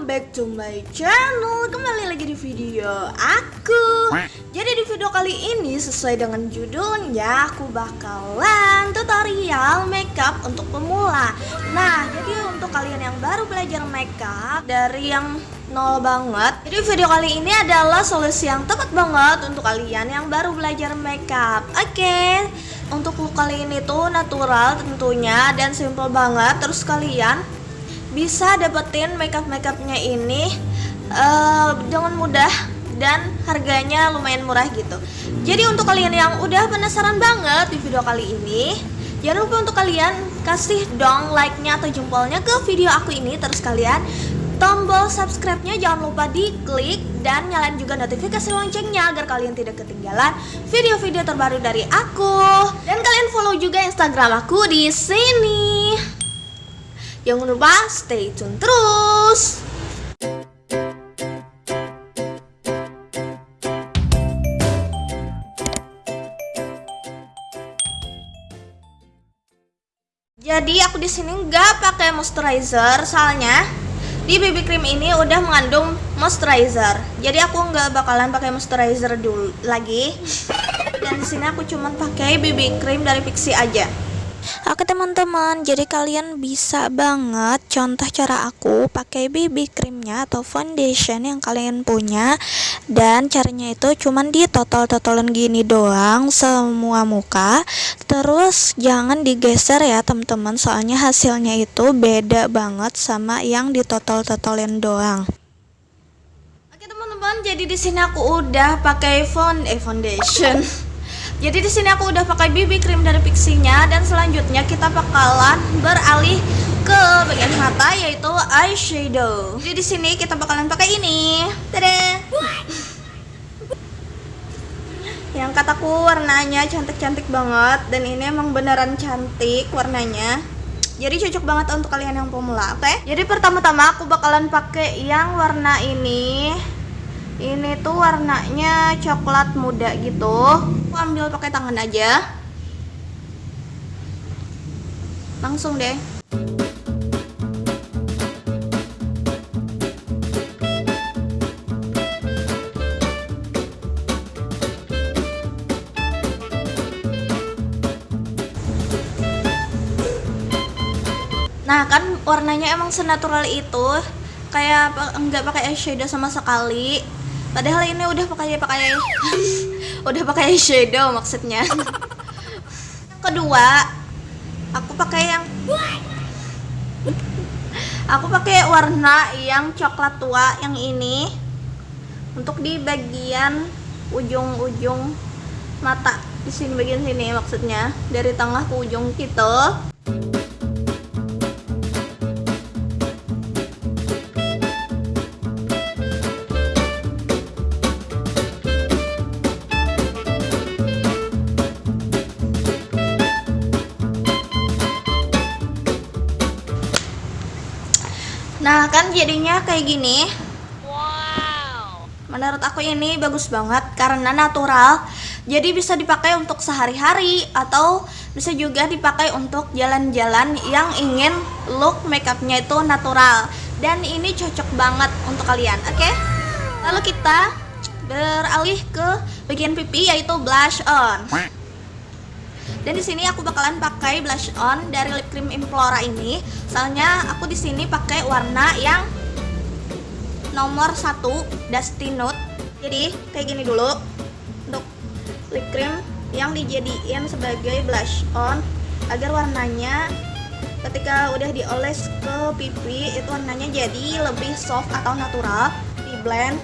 welcome back to my channel. Kembali lagi di video aku. Jadi di video kali ini sesuai dengan judulnya Aku bakalan tutorial makeup untuk pemula. Nah jadi untuk kalian yang baru belajar makeup Dari yang nol banget Jadi video kali ini adalah solusi yang tepat banget Untuk kalian yang baru belajar makeup. Oke Untuk look kali ini tuh natural tentunya Dan simple banget. Terus kalian bisa dapetin makeup makeupnya ini uh, dengan mudah dan harganya lumayan murah gitu. Jadi untuk kalian yang udah penasaran banget di video kali ini jangan lupa untuk kalian kasih dong like-nya atau jempolnya ke video aku ini. Terus kalian tombol subscribe-nya jangan lupa diklik dan nyalain juga notifikasi loncengnya agar kalian tidak ketinggalan video-video terbaru dari aku. Dan kalian follow juga Instagram aku di sini. Jangan lupa stay tune terus. Jadi aku di sini nggak pakai moisturizer, soalnya di BB cream ini udah mengandung moisturizer. Jadi aku nggak bakalan pakai moisturizer dulu lagi. Dan di sini aku cuma pakai BB cream dari Pixi aja. Oke teman-teman, jadi kalian bisa banget contoh cara aku pakai BB creamnya atau foundation yang kalian punya. Dan caranya itu cuman di total-totalan gini doang semua muka. Terus jangan digeser ya teman-teman. Soalnya hasilnya itu beda banget sama yang di total-totalin doang. Oke teman-teman, jadi di sini aku udah pakai fond eh foundation Jadi di sini aku udah pakai BB cream dari Pixinya dan selanjutnya kita bakalan beralih ke bagian mata yaitu eyeshadow. Jadi di sini kita bakalan pakai ini. Tada. Yang kataku warnanya cantik-cantik banget dan ini emang beneran cantik warnanya. Jadi cocok banget untuk kalian yang pemula, oke? Okay? Jadi pertama-tama aku bakalan pakai yang warna ini ini tuh warnanya coklat muda gitu. Aku ambil pakai tangan aja. Langsung deh. Nah kan warnanya emang senatural itu. Kayak enggak pakai eyeshadow sama sekali padahal ini udah pakai pakai udah pakai shadow maksudnya. Kedua aku pakai yang aku pakai warna yang coklat tua yang ini untuk di bagian ujung-ujung mata di sini bagian sini maksudnya dari tengah ke ujung gitu Nah kan jadinya kayak gini. Wow. Menurut aku ini bagus banget karena natural. Jadi bisa dipakai untuk sehari-hari Atau bisa juga dipakai untuk jalan-jalan yang ingin look makeupnya itu natural. Dan ini cocok banget untuk kalian oke? Okay? Lalu kita beralih ke bagian pipi yaitu blush on dan di sini aku bakalan pakai blush on dari lip cream Implora ini. Soalnya aku di sini pakai warna yang nomor satu Dusty Nude. Jadi kayak gini dulu untuk lip cream yang dijadiin sebagai blush on agar warnanya ketika udah dioles ke pipi itu warnanya jadi lebih soft atau natural di blend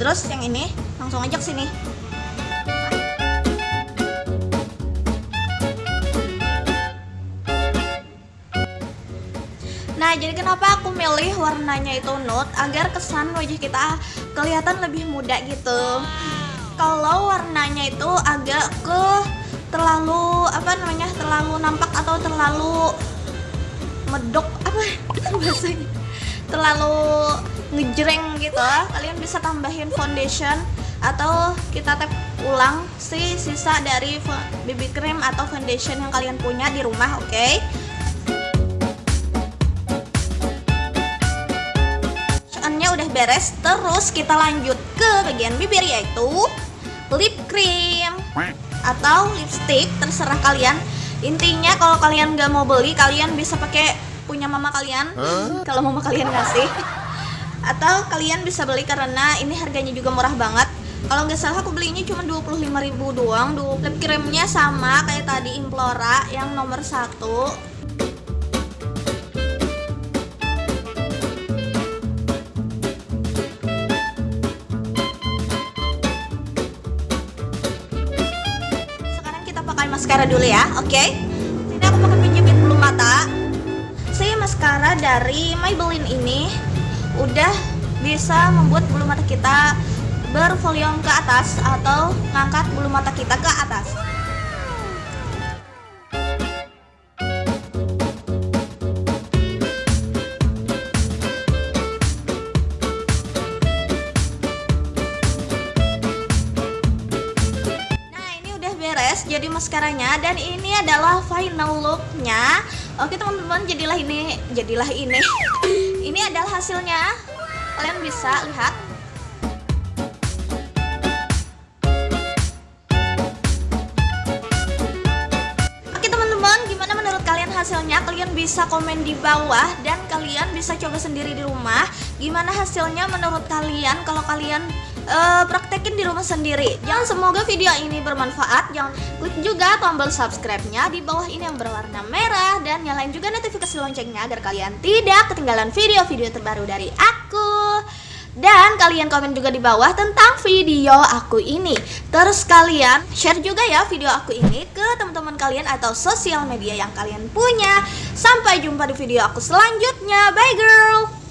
terus yang ini langsung aja ke sini Nah, jadi kenapa aku milih warnanya itu nude agar kesan wajah kita kelihatan lebih muda gitu. Kalau warnanya itu agak ke terlalu apa namanya? terlalu nampak atau terlalu medok apa bahasanya? Terlalu ngejreng gitu. Kalian bisa tambahin foundation atau kita tap ulang si sisa dari BB cream atau foundation yang kalian punya di rumah, oke? Okay? Beres terus kita lanjut ke bagian bibir yaitu lip cream atau lipstick. Terserah kalian. Intinya kalau kalian nggak mau beli kalian bisa pakai punya mama kalian. Kalau mama kalian ngasih. Atau kalian bisa beli karena ini harganya juga murah banget. Kalau nggak salah aku belinya cuma 25.000 doang. Lip creamnya sama kayak tadi Implora yang nomor satu maskara dulu ya oke okay? sini aku pakai penjepit bulu mata saya maskara dari Maybelline ini udah bisa membuat bulu mata kita bervolume ke atas atau ngangkat bulu mata kita ke atas jadi maskaranya dan ini adalah final looknya. Oke teman-teman jadilah ini jadilah ini. Ini adalah hasilnya. Kalian bisa lihat. Oke teman-teman gimana menurut kalian hasilnya? Kalian bisa komen di bawah dan kalian bisa coba sendiri di rumah. Gimana hasilnya menurut kalian? Kalau kalian uh, praktekin di rumah sendiri. Jangan semoga video ini bermanfaat jangan klik juga tombol subscribe-nya di bawah ini yang berwarna merah dan nyalain juga notifikasi loncengnya agar kalian tidak ketinggalan video-video terbaru dari aku. Dan kalian komen juga di bawah tentang video aku ini. Terus kalian share juga ya video aku ini ke teman-teman kalian atau sosial media yang kalian punya. Sampai jumpa di video aku selanjutnya. Bye girl